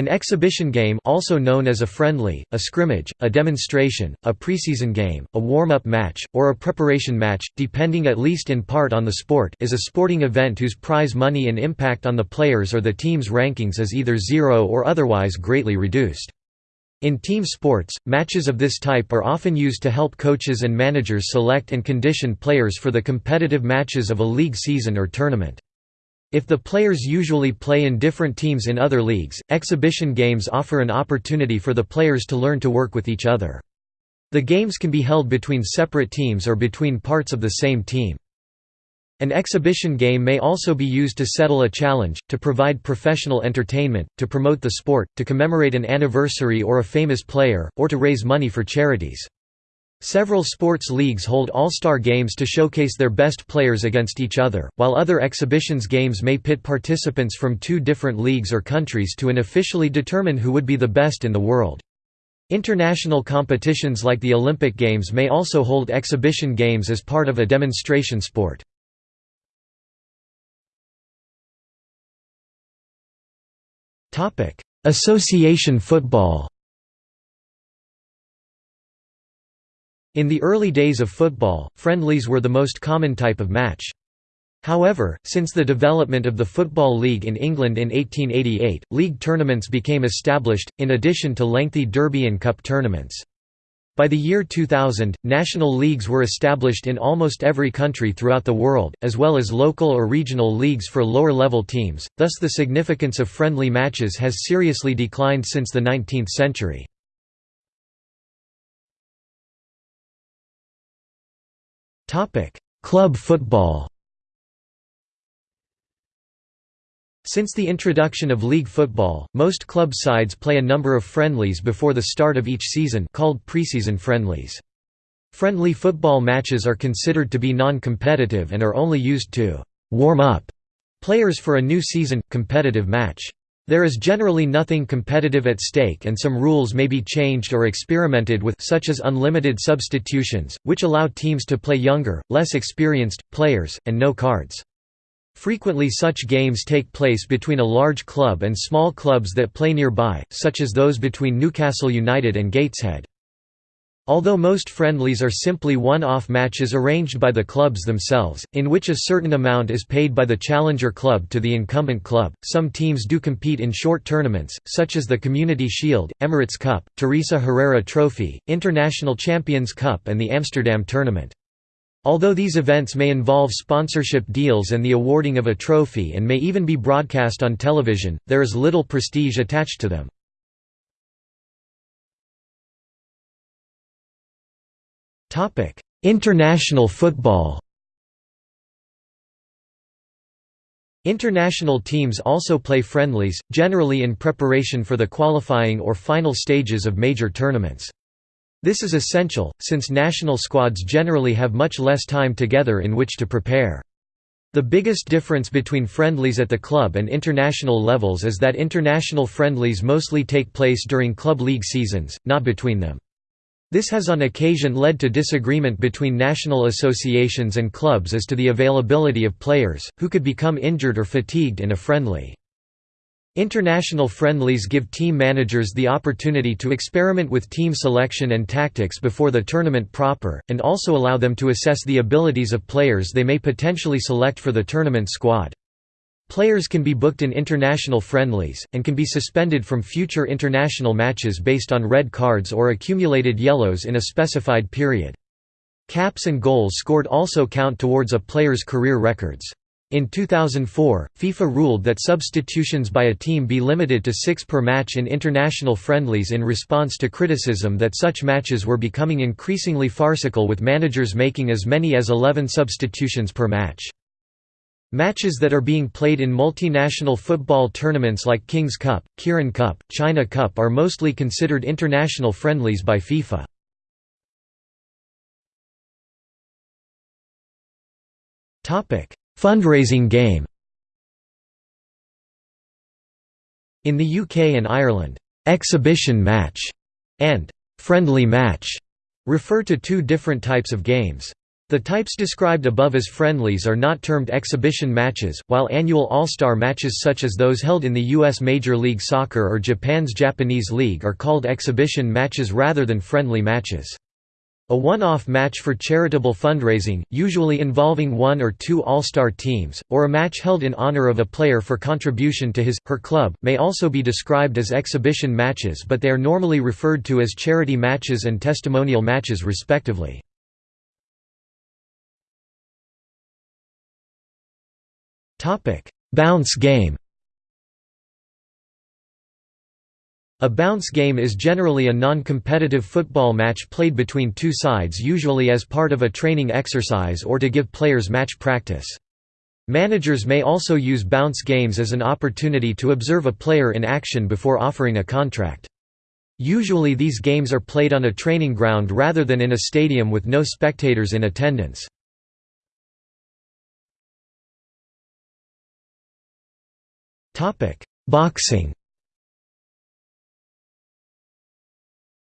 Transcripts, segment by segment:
An exhibition game also known as a friendly, a scrimmage, a demonstration, a preseason game, a warm-up match, or a preparation match, depending at least in part on the sport is a sporting event whose prize money and impact on the players or the team's rankings is either zero or otherwise greatly reduced. In team sports, matches of this type are often used to help coaches and managers select and condition players for the competitive matches of a league season or tournament. If the players usually play in different teams in other leagues, exhibition games offer an opportunity for the players to learn to work with each other. The games can be held between separate teams or between parts of the same team. An exhibition game may also be used to settle a challenge, to provide professional entertainment, to promote the sport, to commemorate an anniversary or a famous player, or to raise money for charities. Several sports leagues hold all-star games to showcase their best players against each other, while other exhibitions games may pit participants from two different leagues or countries to unofficially determine who would be the best in the world. International competitions like the Olympic Games may also hold exhibition games as part of a demonstration sport. Association football In the early days of football, friendlies were the most common type of match. However, since the development of the Football League in England in 1888, league tournaments became established, in addition to lengthy Derby and Cup tournaments. By the year 2000, national leagues were established in almost every country throughout the world, as well as local or regional leagues for lower-level teams, thus the significance of friendly matches has seriously declined since the 19th century. Club football Since the introduction of league football, most club sides play a number of friendlies before the start of each season called preseason friendlies. Friendly football matches are considered to be non-competitive and are only used to «warm up» players for a new season, competitive match. There is generally nothing competitive at stake and some rules may be changed or experimented with such as unlimited substitutions, which allow teams to play younger, less experienced, players, and no cards. Frequently such games take place between a large club and small clubs that play nearby, such as those between Newcastle United and Gateshead. Although most friendlies are simply one-off matches arranged by the clubs themselves, in which a certain amount is paid by the challenger club to the incumbent club, some teams do compete in short tournaments, such as the Community Shield, Emirates Cup, Teresa Herrera Trophy, International Champions Cup and the Amsterdam Tournament. Although these events may involve sponsorship deals and the awarding of a trophy and may even be broadcast on television, there is little prestige attached to them. Topic: International football. International teams also play friendlies, generally in preparation for the qualifying or final stages of major tournaments. This is essential, since national squads generally have much less time together in which to prepare. The biggest difference between friendlies at the club and international levels is that international friendlies mostly take place during club league seasons, not between them. This has on occasion led to disagreement between national associations and clubs as to the availability of players, who could become injured or fatigued in a friendly. International friendlies give team managers the opportunity to experiment with team selection and tactics before the tournament proper, and also allow them to assess the abilities of players they may potentially select for the tournament squad. Players can be booked in international friendlies, and can be suspended from future international matches based on red cards or accumulated yellows in a specified period. Caps and goals scored also count towards a player's career records. In 2004, FIFA ruled that substitutions by a team be limited to six per match in international friendlies in response to criticism that such matches were becoming increasingly farcical with managers making as many as 11 substitutions per match. Matches that are being played in multinational football tournaments like King's Cup, Kirin Cup, China Cup are mostly considered international friendlies by FIFA. Fundraising game In the UK and Ireland, "'exhibition match' and "'friendly match' refer to two different types of games. The types described above as friendlies are not termed exhibition matches, while annual All-Star matches such as those held in the U.S. Major League Soccer or Japan's Japanese League are called exhibition matches rather than friendly matches. A one-off match for charitable fundraising, usually involving one or two All-Star teams, or a match held in honor of a player for contribution to his, her club, may also be described as exhibition matches but they are normally referred to as charity matches and testimonial matches respectively. Topic: Bounce game. A bounce game is generally a non-competitive football match played between two sides usually as part of a training exercise or to give players match practice. Managers may also use bounce games as an opportunity to observe a player in action before offering a contract. Usually these games are played on a training ground rather than in a stadium with no spectators in attendance. Boxing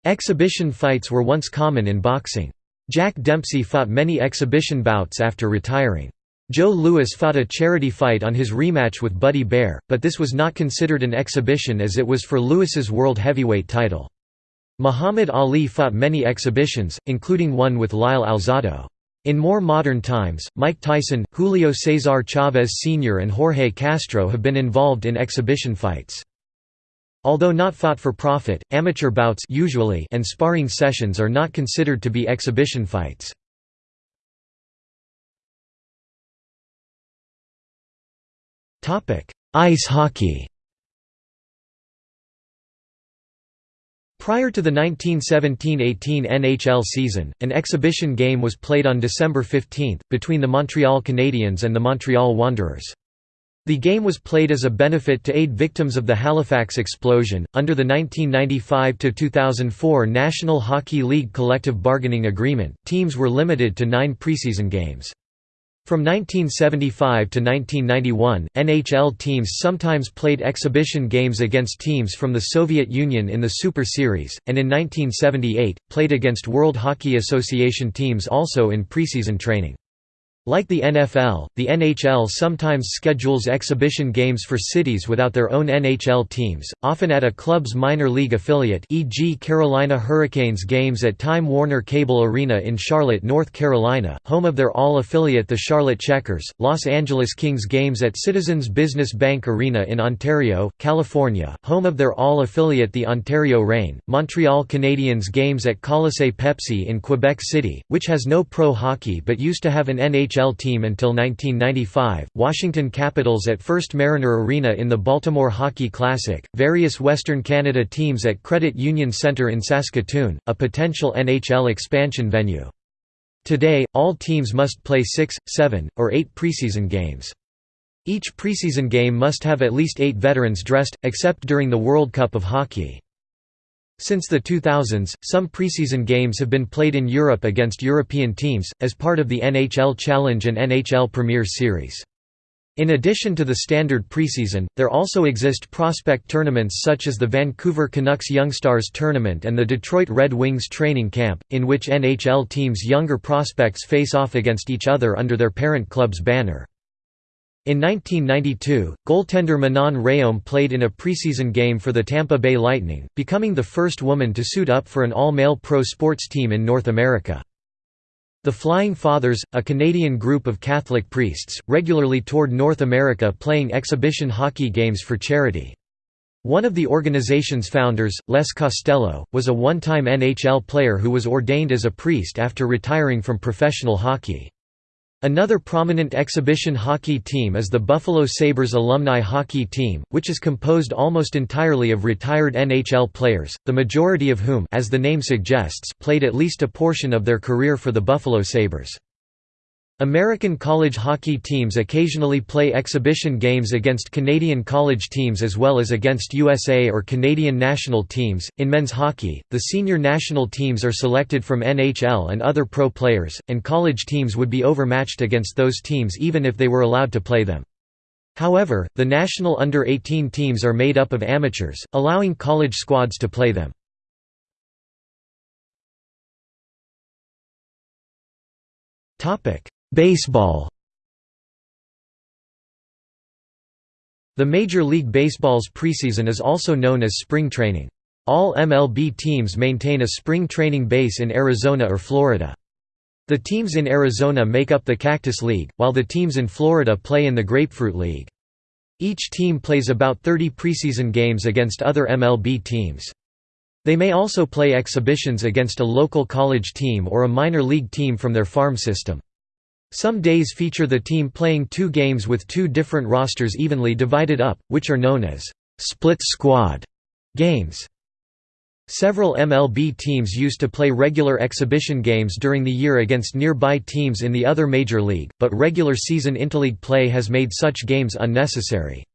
Exhibition fights were once common in boxing. Jack Dempsey fought many exhibition bouts after retiring. Joe Louis fought a charity fight on his rematch with Buddy Baer, but this was not considered an exhibition as it was for Louis's world heavyweight title. Muhammad Ali fought many exhibitions, including one with Lyle Alzado. In more modern times, Mike Tyson, Julio Cesar Chavez Sr. and Jorge Castro have been involved in exhibition fights. Although not fought for profit, amateur bouts usually and sparring sessions are not considered to be exhibition fights. Ice hockey Prior to the 1917–18 NHL season, an exhibition game was played on December 15, between the Montreal Canadiens and the Montreal Wanderers. The game was played as a benefit to aid victims of the Halifax explosion. Under the 1995 2004 National Hockey League collective bargaining agreement, teams were limited to nine preseason games. From 1975 to 1991, NHL teams sometimes played exhibition games against teams from the Soviet Union in the Super Series, and in 1978, played against World Hockey Association teams also in preseason training. Like the NFL, the NHL sometimes schedules exhibition games for cities without their own NHL teams, often at a club's minor league affiliate e.g. Carolina Hurricanes games at Time Warner Cable Arena in Charlotte, North Carolina, home of their all-affiliate the Charlotte Checkers, Los Angeles Kings games at Citizens Business Bank Arena in Ontario, California, home of their all-affiliate the Ontario Reign, Montreal Canadiens games at Colisée Pepsi in Quebec City, which has no pro hockey but used to have an NHL NHL team until 1995, Washington Capitals at First Mariner Arena in the Baltimore Hockey Classic, various Western Canada teams at Credit Union Centre in Saskatoon, a potential NHL expansion venue. Today, all teams must play six, seven, or eight preseason games. Each preseason game must have at least eight veterans dressed, except during the World Cup of Hockey. Since the 2000s, some preseason games have been played in Europe against European teams, as part of the NHL Challenge and NHL Premier Series. In addition to the standard preseason, there also exist prospect tournaments such as the Vancouver Canucks Youngstars Tournament and the Detroit Red Wings Training Camp, in which NHL teams' younger prospects face off against each other under their parent club's banner. In 1992, goaltender Manon Rhéaume played in a preseason game for the Tampa Bay Lightning, becoming the first woman to suit up for an all-male pro sports team in North America. The Flying Fathers, a Canadian group of Catholic priests, regularly toured North America playing exhibition hockey games for charity. One of the organization's founders, Les Costello, was a one-time NHL player who was ordained as a priest after retiring from professional hockey. Another prominent exhibition hockey team is the Buffalo Sabres alumni hockey team, which is composed almost entirely of retired NHL players, the majority of whom as the name suggests, played at least a portion of their career for the Buffalo Sabres. American college hockey teams occasionally play exhibition games against Canadian college teams as well as against USA or Canadian national teams. In men's hockey, the senior national teams are selected from NHL and other pro players, and college teams would be overmatched against those teams even if they were allowed to play them. However, the national under-18 teams are made up of amateurs, allowing college squads to play them. Baseball The Major League Baseball's preseason is also known as spring training. All MLB teams maintain a spring training base in Arizona or Florida. The teams in Arizona make up the Cactus League, while the teams in Florida play in the Grapefruit League. Each team plays about 30 preseason games against other MLB teams. They may also play exhibitions against a local college team or a minor league team from their farm system. Some days feature the team playing two games with two different rosters evenly divided up, which are known as split squad games. Several MLB teams used to play regular exhibition games during the year against nearby teams in the other major league, but regular season interleague play has made such games unnecessary.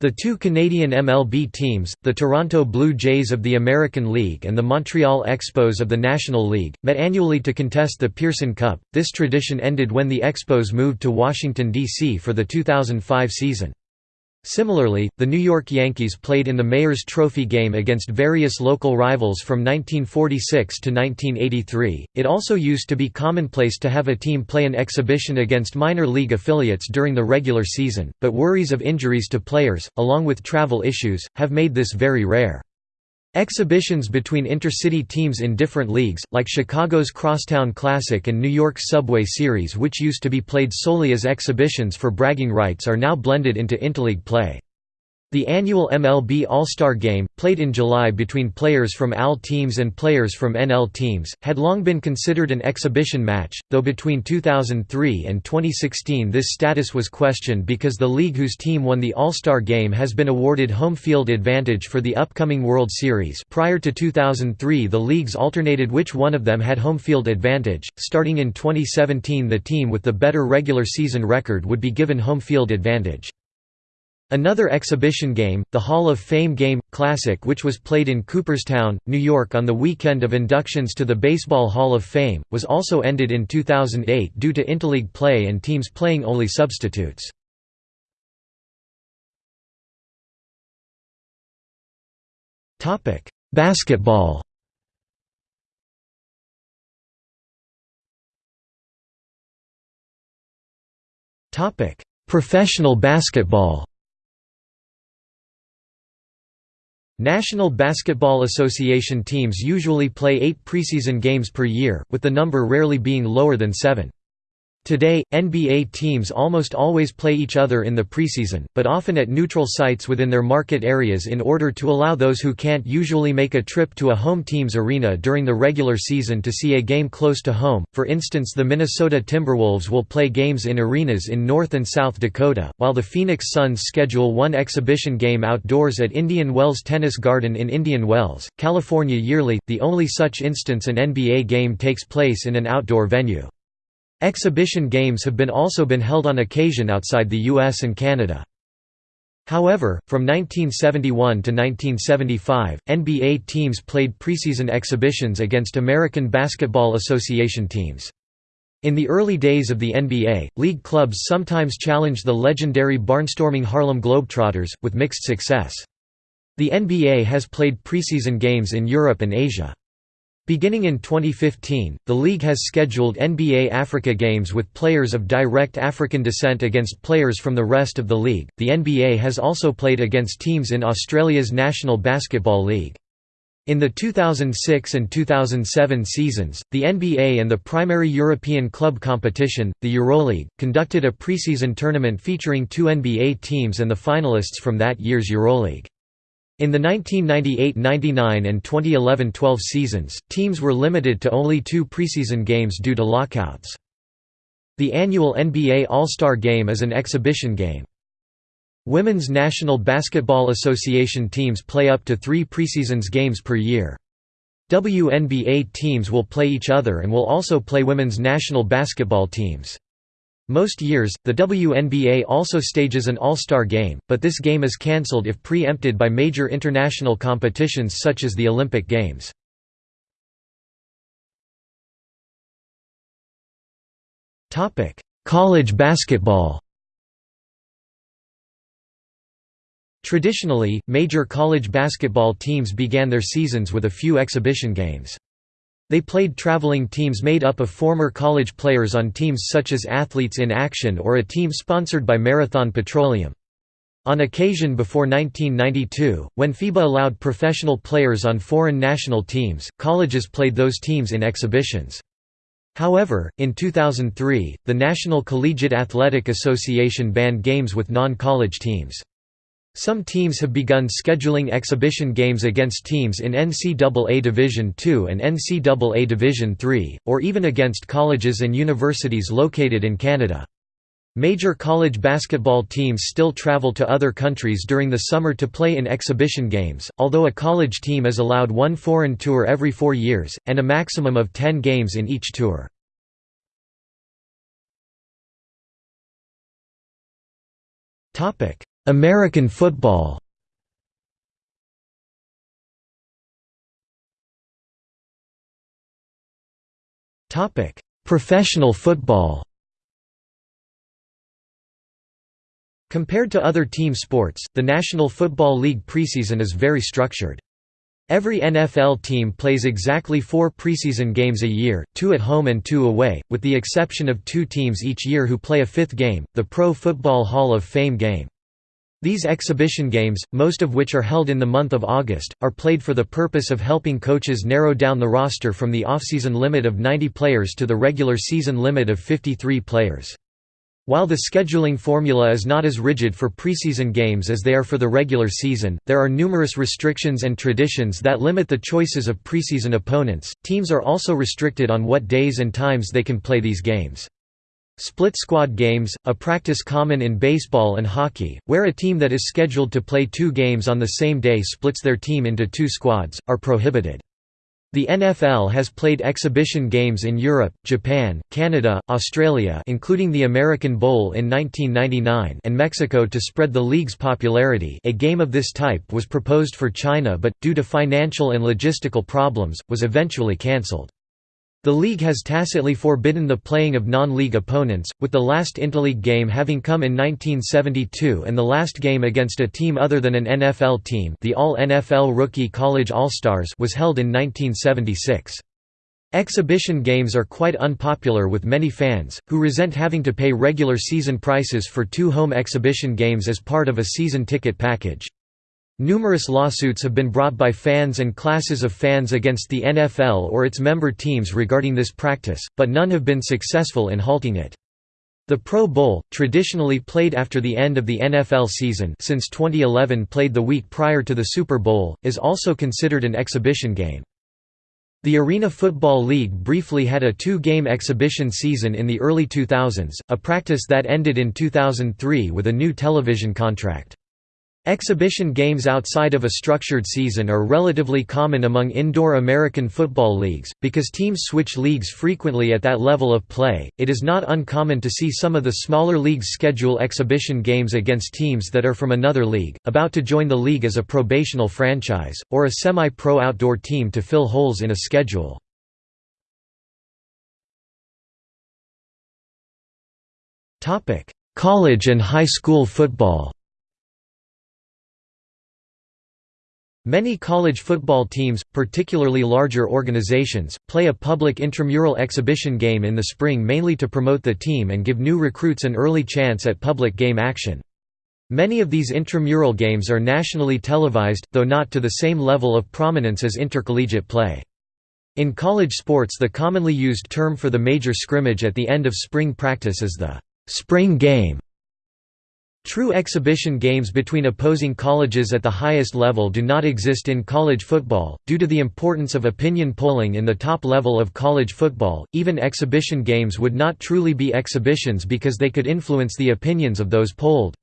The two Canadian MLB teams, the Toronto Blue Jays of the American League and the Montreal Expos of the National League, met annually to contest the Pearson Cup. This tradition ended when the Expos moved to Washington, D.C. for the 2005 season. Similarly, the New York Yankees played in the Mayor's Trophy game against various local rivals from 1946 to 1983. It also used to be commonplace to have a team play an exhibition against minor league affiliates during the regular season, but worries of injuries to players, along with travel issues, have made this very rare. Exhibitions between intercity teams in different leagues, like Chicago's Crosstown Classic and New York's Subway Series which used to be played solely as exhibitions for bragging rights are now blended into interleague play. The annual MLB All-Star Game, played in July between players from AL teams and players from NL teams, had long been considered an exhibition match, though between 2003 and 2016 this status was questioned because the league whose team won the All-Star Game has been awarded home field advantage for the upcoming World Series prior to 2003 the leagues alternated which one of them had home field advantage, starting in 2017 the team with the better regular season record would be given home field advantage. Another exhibition game, the Hall of Fame Game Classic which was played in Cooperstown, New York on the weekend of inductions to the Baseball Hall of Fame, was also ended in 2008 due to interleague play and teams playing only substitutes. Basketball Professional basketball National Basketball Association teams usually play eight preseason games per year, with the number rarely being lower than seven. Today, NBA teams almost always play each other in the preseason, but often at neutral sites within their market areas in order to allow those who can't usually make a trip to a home team's arena during the regular season to see a game close to home. For instance, the Minnesota Timberwolves will play games in arenas in North and South Dakota, while the Phoenix Suns schedule one exhibition game outdoors at Indian Wells Tennis Garden in Indian Wells, California yearly, the only such instance an NBA game takes place in an outdoor venue. Exhibition games have been also been held on occasion outside the US and Canada. However, from 1971 to 1975, NBA teams played preseason exhibitions against American Basketball Association teams. In the early days of the NBA, league clubs sometimes challenged the legendary barnstorming Harlem Globetrotters, with mixed success. The NBA has played preseason games in Europe and Asia. Beginning in 2015, the league has scheduled NBA Africa games with players of direct African descent against players from the rest of the league. The NBA has also played against teams in Australia's National Basketball League. In the 2006 and 2007 seasons, the NBA and the primary European club competition, the EuroLeague, conducted a preseason tournament featuring two NBA teams and the finalists from that year's EuroLeague. In the 1998–99 and 2011–12 seasons, teams were limited to only two preseason games due to lockouts. The annual NBA All-Star Game is an exhibition game. Women's National Basketball Association teams play up to three preseasons games per year. WNBA teams will play each other and will also play women's national basketball teams. Most years, the WNBA also stages an All-Star Game, but this game is cancelled if pre-empted by major international competitions such as the Olympic Games. College basketball Traditionally, major college basketball teams began their seasons with a few exhibition games. They played traveling teams made up of former college players on teams such as Athletes in Action or a team sponsored by Marathon Petroleum. On occasion before 1992, when FIBA allowed professional players on foreign national teams, colleges played those teams in exhibitions. However, in 2003, the National Collegiate Athletic Association banned games with non-college teams. Some teams have begun scheduling exhibition games against teams in NCAA Division II and NCAA Division III, or even against colleges and universities located in Canada. Major college basketball teams still travel to other countries during the summer to play in exhibition games, although a college team is allowed one foreign tour every four years, and a maximum of ten games in each tour. American football Professional football Compared to other team sports, the National Football League preseason is very structured. Every NFL team plays exactly four preseason games a year, two at home and two away, with the exception of two teams each year who play a fifth game, the Pro Football Hall of Fame game. These exhibition games, most of which are held in the month of August, are played for the purpose of helping coaches narrow down the roster from the off-season limit of 90 players to the regular season limit of 53 players. While the scheduling formula is not as rigid for preseason games as they are for the regular season, there are numerous restrictions and traditions that limit the choices of preseason opponents. Teams are also restricted on what days and times they can play these games. Split squad games, a practice common in baseball and hockey, where a team that is scheduled to play two games on the same day splits their team into two squads, are prohibited. The NFL has played exhibition games in Europe, Japan, Canada, Australia including the American Bowl in 1999 and Mexico to spread the league's popularity a game of this type was proposed for China but, due to financial and logistical problems, was eventually cancelled. The league has tacitly forbidden the playing of non-league opponents, with the last interleague game having come in 1972 and the last game against a team other than an NFL team the All-NFL Rookie College All-Stars was held in 1976. Exhibition games are quite unpopular with many fans, who resent having to pay regular season prices for two home exhibition games as part of a season ticket package. Numerous lawsuits have been brought by fans and classes of fans against the NFL or its member teams regarding this practice, but none have been successful in halting it. The Pro Bowl, traditionally played after the end of the NFL season since 2011 played the week prior to the Super Bowl, is also considered an exhibition game. The Arena Football League briefly had a two-game exhibition season in the early 2000s, a practice that ended in 2003 with a new television contract. Exhibition games outside of a structured season are relatively common among indoor American football leagues, because teams switch leagues frequently at that level of play. It is not uncommon to see some of the smaller leagues schedule exhibition games against teams that are from another league, about to join the league as a probational franchise, or a semi pro outdoor team to fill holes in a schedule. College and high school football Many college football teams, particularly larger organizations, play a public intramural exhibition game in the spring mainly to promote the team and give new recruits an early chance at public game action. Many of these intramural games are nationally televised, though not to the same level of prominence as intercollegiate play. In college sports the commonly used term for the major scrimmage at the end of spring practice is the «spring game», True exhibition games between opposing colleges at the highest level do not exist in college football, due to the importance of opinion polling in the top level of college football. Even exhibition games would not truly be exhibitions because they could influence the opinions of those polled.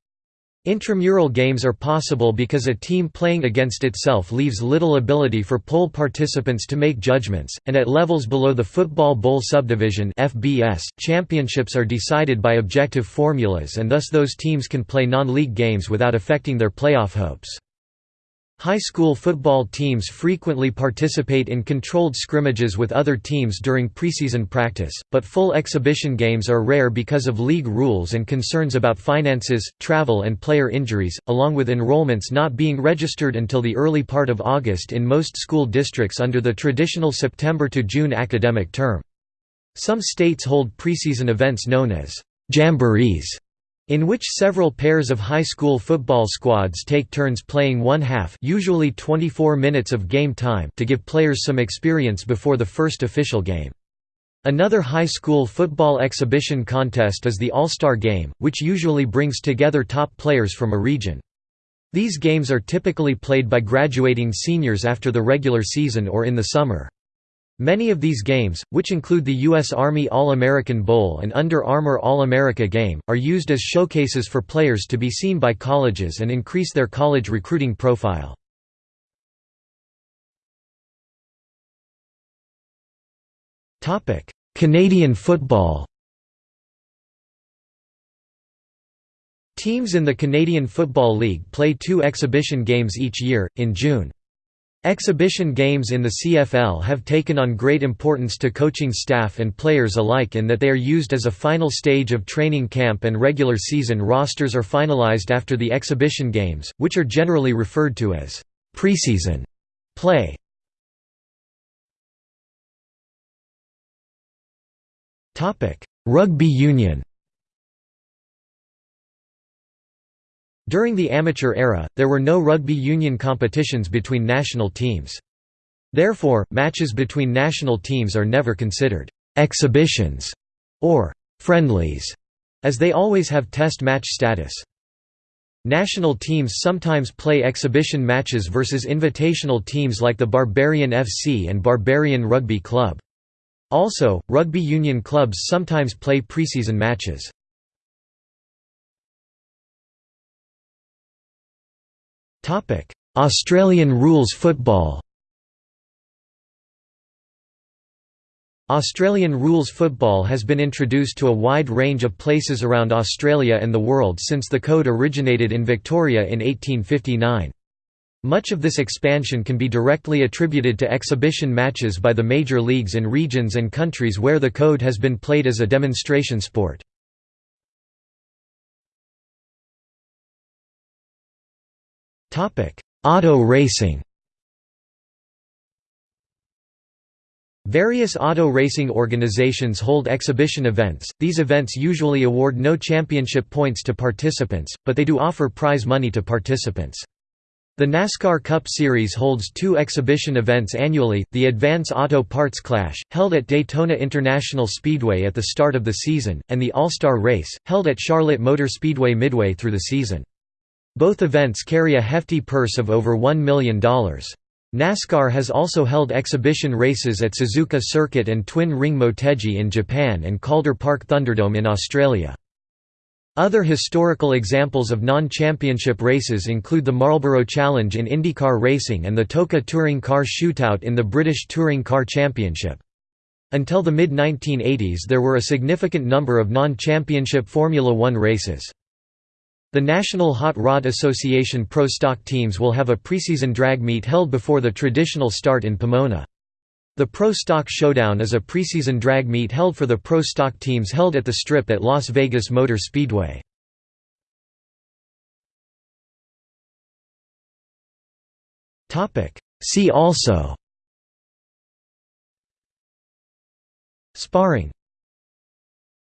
Intramural games are possible because a team playing against itself leaves little ability for poll participants to make judgments, and at levels below the Football Bowl Subdivision (FBS), championships are decided by objective formulas and thus those teams can play non-league games without affecting their playoff hopes. High school football teams frequently participate in controlled scrimmages with other teams during preseason practice, but full exhibition games are rare because of league rules and concerns about finances, travel and player injuries, along with enrollments not being registered until the early part of August in most school districts under the traditional September to June academic term. Some states hold preseason events known as jamborees in which several pairs of high school football squads take turns playing one half usually 24 minutes of game time to give players some experience before the first official game. Another high school football exhibition contest is the All-Star Game, which usually brings together top players from a region. These games are typically played by graduating seniors after the regular season or in the summer. Many of these games, which include the U.S. Army All-American Bowl and Under Armour All-America Game, are used as showcases for players to be seen by colleges and increase their college recruiting profile. Canadian football Teams in the Canadian Football League play two exhibition games each year, in June. Exhibition games in the CFL have taken on great importance to coaching staff and players alike in that they are used as a final stage of training camp and regular season rosters are finalized after the exhibition games, which are generally referred to as preseason play. Rugby union During the amateur era, there were no rugby union competitions between national teams. Therefore, matches between national teams are never considered «exhibitions» or «friendlies», as they always have test match status. National teams sometimes play exhibition matches versus invitational teams like the Barbarian FC and Barbarian Rugby Club. Also, rugby union clubs sometimes play preseason matches. Australian rules football Australian rules football has been introduced to a wide range of places around Australia and the world since the code originated in Victoria in 1859. Much of this expansion can be directly attributed to exhibition matches by the major leagues in regions and countries where the code has been played as a demonstration sport. Auto racing Various auto racing organizations hold exhibition events. These events usually award no championship points to participants, but they do offer prize money to participants. The NASCAR Cup Series holds two exhibition events annually, the Advance Auto Parts Clash, held at Daytona International Speedway at the start of the season, and the All-Star Race, held at Charlotte Motor Speedway midway through the season. Both events carry a hefty purse of over $1 million. NASCAR has also held exhibition races at Suzuka Circuit and Twin Ring Motegi in Japan and Calder Park Thunderdome in Australia. Other historical examples of non-championship races include the Marlboro Challenge in IndyCar racing and the TOCA Touring Car Shootout in the British Touring Car Championship. Until the mid-1980s there were a significant number of non-championship Formula One races. The National Hot Rod Association Pro Stock teams will have a preseason drag meet held before the traditional start in Pomona. The Pro Stock Showdown is a preseason drag meet held for the Pro Stock teams held at the Strip at Las Vegas Motor Speedway. See also Sparring